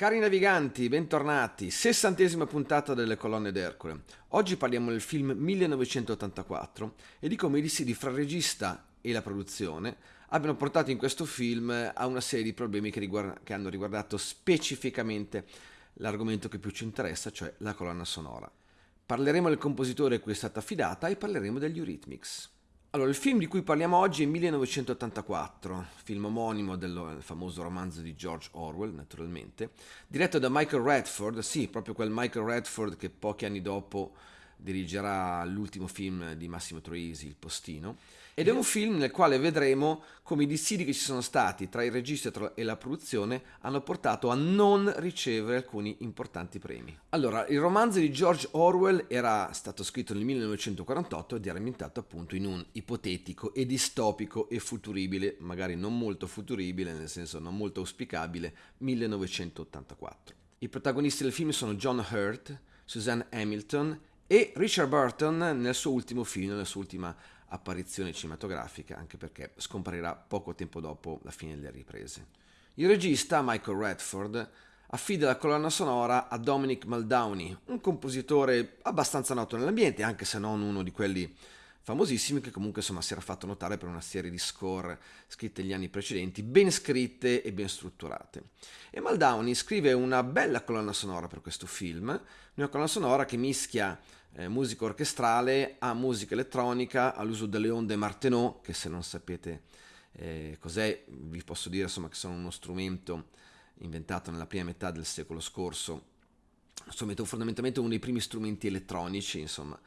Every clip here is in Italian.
Cari naviganti, bentornati, sessantesima puntata delle colonne d'Ercole. Oggi parliamo del film 1984 e di come i dissidi fra il regista e la produzione abbiano portato in questo film a una serie di problemi che, riguarda, che hanno riguardato specificamente l'argomento che più ci interessa, cioè la colonna sonora. Parleremo del compositore a cui è stata affidata e parleremo degli Eurythmics. Allora, il film di cui parliamo oggi è 1984, film omonimo del famoso romanzo di George Orwell, naturalmente, diretto da Michael Redford, sì, proprio quel Michael Redford che pochi anni dopo dirigerà l'ultimo film di Massimo Troisi, Il Postino, ed è un film nel quale vedremo come i dissidi che ci sono stati tra il regista e la produzione hanno portato a non ricevere alcuni importanti premi. Allora, il romanzo di George Orwell era stato scritto nel 1948 ed era ambientato appunto in un ipotetico e distopico e futuribile, magari non molto futuribile, nel senso non molto auspicabile, 1984. I protagonisti del film sono John Hurt, Suzanne Hamilton e Richard Burton nel suo ultimo film, nella sua ultima apparizione cinematografica, anche perché scomparirà poco tempo dopo la fine delle riprese. Il regista, Michael Redford, affida la colonna sonora a Dominic Muldowney, un compositore abbastanza noto nell'ambiente, anche se non uno di quelli famosissimi che comunque insomma si era fatto notare per una serie di score scritte negli anni precedenti, ben scritte e ben strutturate. E Muldowney scrive una bella colonna sonora per questo film, una colonna sonora che mischia eh, musica orchestrale a musica elettronica, all'uso delle onde Martenot, che se non sapete eh, cos'è, vi posso dire insomma che sono uno strumento inventato nella prima metà del secolo scorso, strumento fondamentalmente uno dei primi strumenti elettronici, insomma,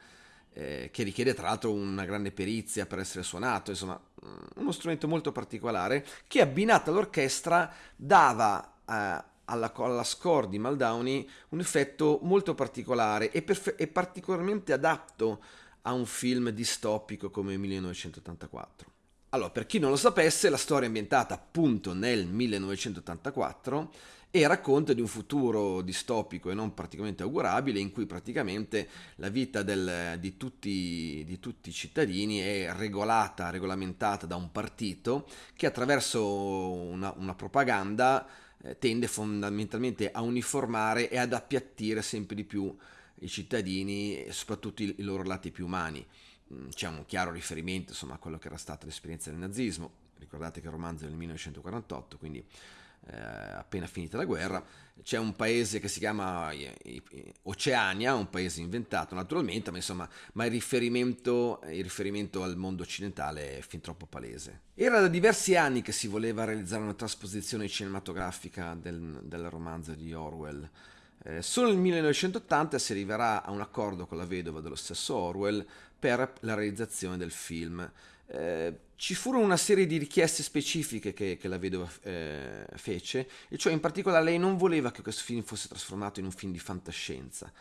eh, che richiede tra l'altro una grande perizia per essere suonato, insomma, mm, uno strumento molto particolare che abbinato all'orchestra dava eh, alla, alla, score di Maldowney un effetto molto particolare e, perfe- e particolarmente adatto a un film distopico come 1984. Allora, per chi non lo sapesse, la storia è ambientata appunto nel 1984 e racconta di un futuro distopico e non praticamente augurabile in cui praticamente la vita del, di, tutti, di, tutti, i cittadini è regolata, regolamentata da un partito che attraverso una, una propaganda eh, tende fondamentalmente a uniformare e ad appiattire sempre di più i cittadini soprattutto i, i loro lati più umani. Mm, c'è un chiaro riferimento insomma, a quello che era stata l'esperienza del nazismo, ricordate che il romanzo è del 1948, quindi eh, appena finita la guerra, c'è un paese che si chiama Oceania, un paese inventato naturalmente, ma insomma ma il, riferimento, il riferimento al mondo occidentale è fin troppo palese. Era da diversi anni che si voleva realizzare una trasposizione cinematografica del, del romanzo di Orwell. Eh, solo nel 1980 si arriverà a un accordo con la vedova dello stesso Orwell per la realizzazione del film. Eh, ci furono una serie di richieste specifiche che, che la vedova eh, fece, e cioè in particolare lei non voleva che questo film fosse trasformato in un film di fantascienza.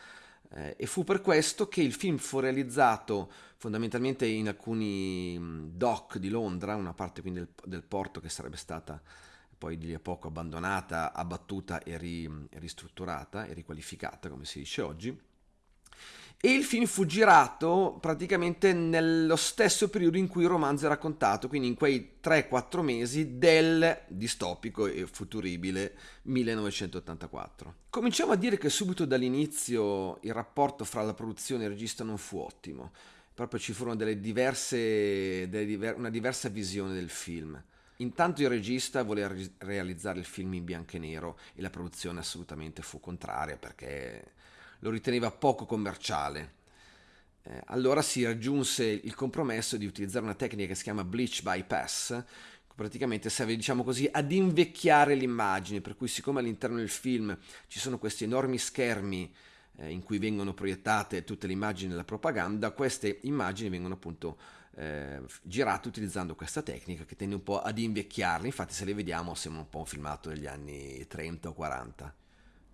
Eh, e fu per questo che il film fu realizzato fondamentalmente in alcuni mm, dock di Londra, una parte quindi del, del porto che sarebbe stata poi di lì a poco abbandonata, abbattuta e ri, ristrutturata e riqualificata, come si dice oggi. E il film fu girato praticamente nello stesso periodo in cui il romanzo è raccontato, quindi in quei 3-4 mesi del distopico e futuribile 1984. Cominciamo a dire che subito dall'inizio il rapporto fra la produzione e il regista non fu ottimo, proprio ci furono delle diverse, delle diver- una diversa visione del film. Intanto il regista voleva realizzare il film in bianco e nero e la produzione assolutamente fu contraria perché lo riteneva poco commerciale. Eh, allora si raggiunse il compromesso di utilizzare una tecnica che si chiama bleach bypass, praticamente serve diciamo così ad invecchiare l'immagine, per cui siccome all'interno del film ci sono questi enormi schermi eh, in cui vengono proiettate tutte le immagini della propaganda, queste immagini vengono appunto eh, girate utilizzando questa tecnica che tende un po' ad invecchiarle, infatti se le vediamo sembra un po' un filmato degli anni 30 o 40.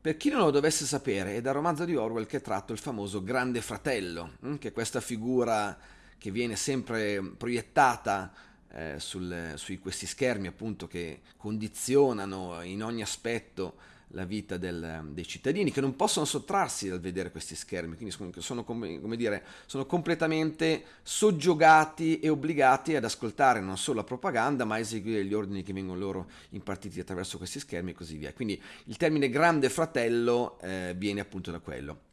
Per chi non lo dovesse sapere, è dal romanzo di Orwell che è tratto il famoso Grande Fratello, hm, che è questa figura che viene sempre proiettata eh, sul, su questi schermi appunto che condizionano in ogni aspetto la vita del, dei cittadini che non possono sottrarsi dal vedere questi schermi, quindi sono, come, come dire, sono completamente soggiogati e obbligati ad ascoltare non solo la propaganda ma a eseguire gli ordini che vengono loro impartiti attraverso questi schermi e così via. Quindi il termine grande fratello eh, viene appunto da quello.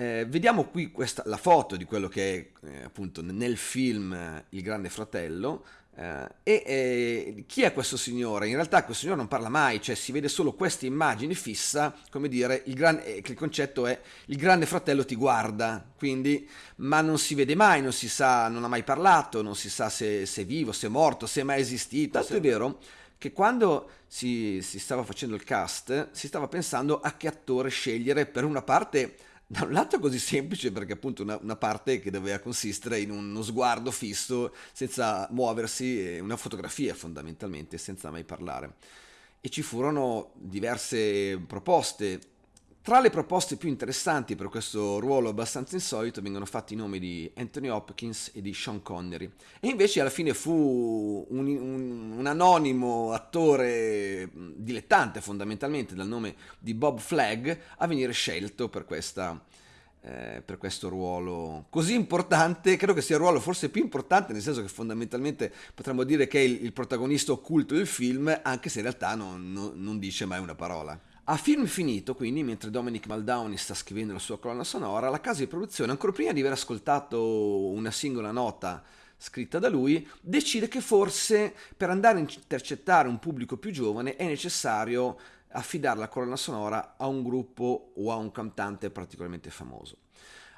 Eh, vediamo qui questa, la foto di quello che è eh, appunto nel film eh, Il Grande Fratello. Eh, e eh, chi è questo signore? In realtà questo signore non parla mai, cioè si vede solo questa immagine fissa, come dire, il, gran, eh, il concetto è il grande fratello ti guarda, quindi, ma non si vede mai, non si sa, non ha mai parlato, non si sa se, se è vivo, se è morto, se è mai esistito. Tanto è vero che quando si, si stava facendo il cast si stava pensando a che attore scegliere per una parte da un lato così semplice perché appunto una, una, parte che doveva consistere in uno sguardo fisso senza muoversi, una fotografia fondamentalmente senza mai parlare. E ci furono diverse proposte tra le proposte più interessanti per questo ruolo abbastanza insolito vengono fatti i nomi di Anthony Hopkins e di Sean Connery. E invece alla fine fu un, un, un anonimo attore dilettante fondamentalmente dal nome di Bob Flagg a venire scelto per questa, eh, per questo ruolo così importante, credo che sia il ruolo forse più importante, nel senso che fondamentalmente potremmo dire che è il, il protagonista occulto del film, anche se in realtà non, non, non dice mai una parola. A film finito, quindi, mentre Dominic Muldowney sta scrivendo la sua colonna sonora, la casa di produzione, ancora prima di aver ascoltato una singola nota scritta da lui, decide che forse per andare a intercettare un pubblico più giovane è necessario affidare la colonna sonora a un gruppo o a un cantante particolarmente famoso.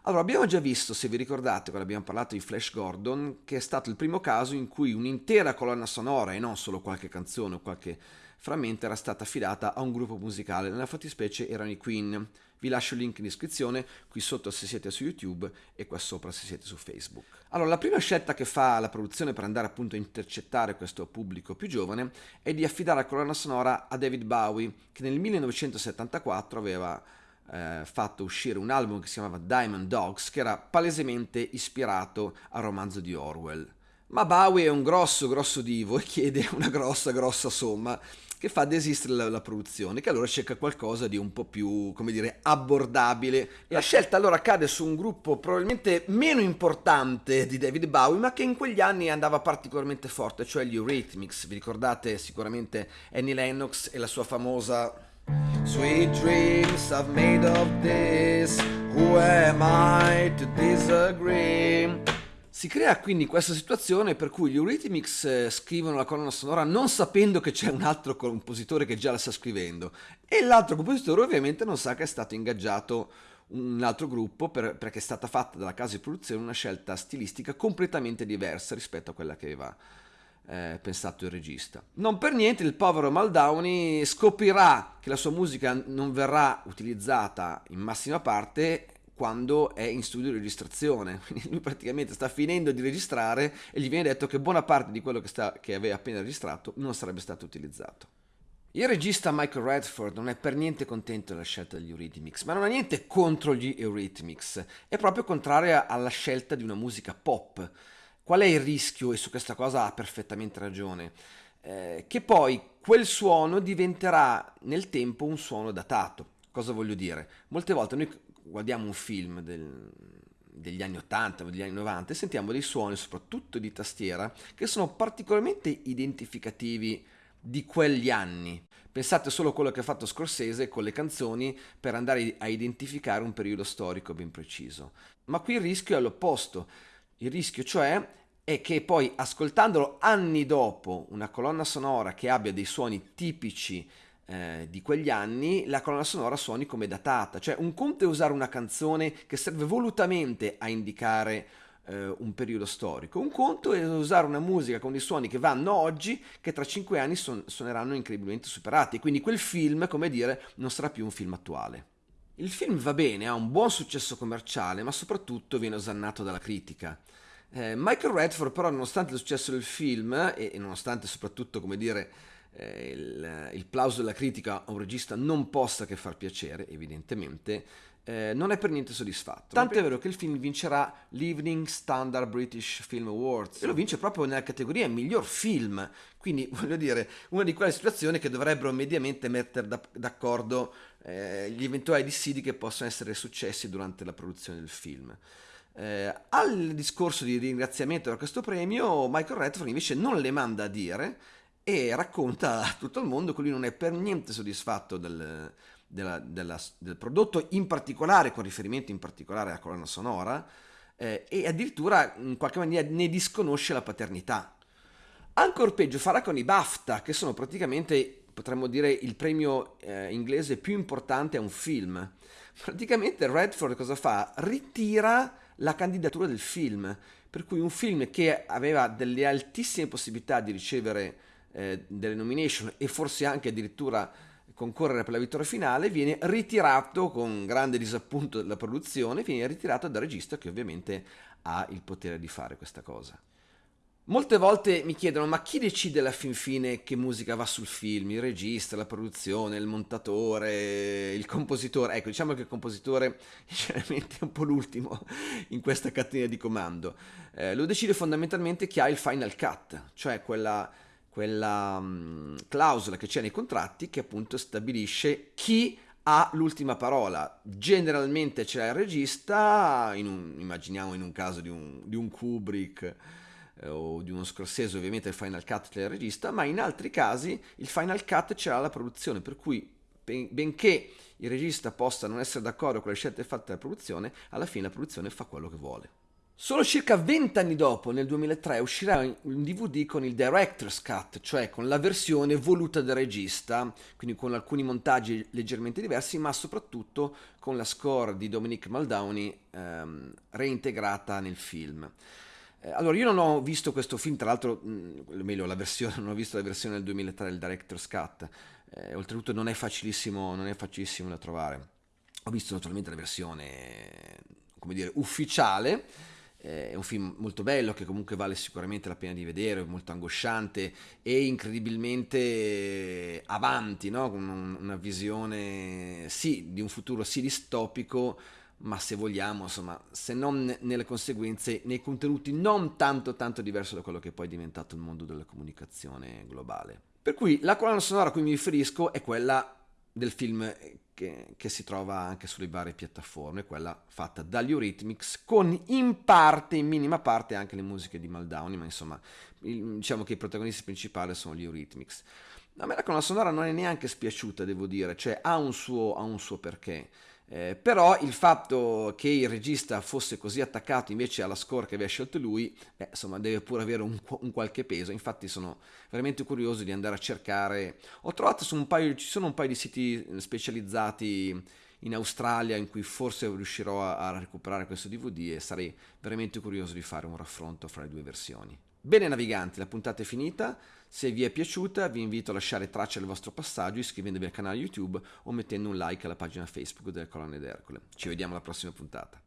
Allora, abbiamo già visto, se vi ricordate, quando abbiamo parlato di Flash Gordon, che è stato il primo caso in cui un'intera colonna sonora e non solo qualche canzone o qualche frammento era stata affidata a un gruppo musicale, nella fattispecie erano i Queen. Vi lascio il link in descrizione, qui sotto se siete su YouTube e qua sopra se siete su Facebook. Allora, la prima scelta che fa la produzione per andare appunto a intercettare questo pubblico più giovane è di affidare la colonna sonora a David Bowie, che nel 1974 aveva eh, fatto uscire un album che si chiamava Diamond Dogs, che era palesemente ispirato al romanzo di Orwell. Ma Bowie è un grosso, grosso divo e chiede una grossa, grossa somma che fa desistere la, la, produzione, che allora cerca qualcosa di un po' più, come dire, abbordabile. La scelta allora cade su un gruppo probabilmente meno importante di David Bowie, ma che in quegli anni andava particolarmente forte, cioè gli Eurythmics. Vi ricordate sicuramente Annie Lennox e la sua famosa Sweet dreams I've made of this, who am I to disagree? Si crea quindi questa situazione per cui gli Eurythmics eh, scrivono la colonna sonora non sapendo che c'è un altro compositore che già la sta scrivendo e l'altro compositore ovviamente non sa che è stato ingaggiato un altro gruppo per, perché è stata fatta dalla casa di produzione una scelta stilistica completamente diversa rispetto a quella che aveva eh, pensato il regista. Non per niente il povero Maldowney scoprirà che la sua musica non verrà utilizzata in massima parte quando è in studio di registrazione. Quindi lui praticamente sta finendo di registrare e gli viene detto che buona parte di quello che, sta, che aveva appena registrato non sarebbe stato utilizzato. Il regista Michael Redford non è per niente contento della scelta degli Eurythmics, ma non ha niente contro gli Eurythmics, è proprio contraria alla scelta di una musica pop. Qual è il rischio? E su questa cosa ha perfettamente ragione. Eh, che poi quel suono diventerà nel tempo un suono datato. Cosa voglio dire? Molte volte noi guardiamo un film del, degli anni 80 o degli anni 90 e sentiamo dei suoni, soprattutto di tastiera, che sono particolarmente identificativi di quegli anni. Pensate solo a quello che ha fatto Scorsese con le canzoni per andare a identificare un periodo storico ben preciso. Ma qui il rischio è l'opposto. Il rischio cioè è che poi ascoltandolo anni dopo una colonna sonora che abbia dei suoni tipici eh, di quegli anni la colonna sonora suoni come datata, cioè un conto è usare una canzone che serve volutamente a indicare eh, un periodo storico, un conto è usare una musica con dei suoni che vanno oggi che tra cinque anni son- suoneranno incredibilmente superati, quindi quel film, come dire, non sarà più un film attuale. Il film va bene, ha un buon successo commerciale, ma soprattutto viene osannato dalla critica. Eh, Michael Redford però nonostante il successo del film e, e nonostante soprattutto come dire eh, il, il plauso della critica a un regista non possa che far piacere, evidentemente, eh, non è per niente soddisfatto. Tanto è vero che il film vincerà l'Evening Standard British Film Awards e lo vince proprio nella categoria miglior film. Quindi, voglio dire, una di quelle situazioni che dovrebbero mediamente mettere d'accordo eh, gli eventuali dissidi che possono essere successi durante la produzione del film. Eh, al discorso di ringraziamento da questo premio, Michael Redford invece non le manda a dire e racconta a tutto il mondo che lui non è per niente soddisfatto del, della, della, del prodotto, in particolare con riferimento in particolare alla colonna sonora, eh, e addirittura in qualche maniera ne disconosce la paternità. Ancora peggio farà con i BAFTA, che sono praticamente, potremmo dire, il premio eh, inglese più importante a un film. Praticamente Redford cosa fa? Ritira la candidatura del film, per cui un film che aveva delle altissime possibilità di ricevere eh, delle nomination e forse anche addirittura concorrere per la vittoria finale, viene ritirato con grande disappunto della produzione, viene ritirato dal regista che ovviamente ha il potere di fare questa cosa. Molte volte mi chiedono ma chi decide alla fin fine che musica va sul film? Il regista, la produzione, il montatore, il compositore? Ecco, diciamo che il compositore generalmente è un po' l'ultimo in questa catena di comando. Eh, lo decide fondamentalmente chi ha il final cut, cioè quella quella um, clausola che c'è nei contratti che appunto stabilisce chi ha l'ultima parola. Generalmente c'è il regista, in un, immaginiamo in un caso di un, di un Kubrick eh, o di uno Scorsese, ovviamente il final cut c'è il regista, ma in altri casi il final cut c'è la produzione, per cui ben, benché il regista possa non essere d'accordo con le scelte fatte dalla produzione, alla fine la produzione fa quello che vuole. Solo circa 20 anni dopo, nel 2003, uscirà un DVD con il Director's Cut, cioè con la versione voluta dal regista, quindi con alcuni montaggi leggermente diversi, ma soprattutto con la score di Dominic Muldowney ehm, reintegrata nel film. Eh, allora, io non ho visto questo film, tra l'altro, mh, meglio la versione, non ho visto la versione del 2003, il Director's Cut, eh, oltretutto non è facilissimo, non è facilissimo da trovare. Ho visto naturalmente la versione, come dire, ufficiale, è un film molto bello che comunque vale sicuramente la pena di vedere, molto angosciante e incredibilmente avanti, no? con una visione sì di un futuro sì distopico, ma se vogliamo, insomma, se non nelle conseguenze, nei contenuti non tanto tanto diverso da quello che poi è diventato il mondo della comunicazione globale. Per cui la colonna sonora a cui mi riferisco è quella del film che, che, si trova anche sulle varie piattaforme, quella fatta dagli Eurythmics, con in parte, in minima parte, anche le musiche di Maldowney, ma insomma, il, diciamo che i protagonisti principali sono gli Eurythmics. A me la colonna sonora non è neanche spiaciuta, devo dire, cioè ha un suo, ha un suo perché. Eh, però il fatto che il regista fosse così attaccato invece alla score che aveva scelto lui, eh, insomma, deve pure avere un, un, qualche peso. Infatti sono veramente curioso di andare a cercare. Ho trovato su un paio, ci sono un paio di siti specializzati in Australia in cui forse riuscirò a, a recuperare questo DVD e sarei veramente curioso di fare un raffronto fra le due versioni. Bene naviganti, la puntata è finita. Se vi è piaciuta vi invito a lasciare traccia del vostro passaggio iscrivendovi al canale YouTube o mettendo un like alla pagina Facebook delle colonne d'Ercole. Ci vediamo alla prossima puntata.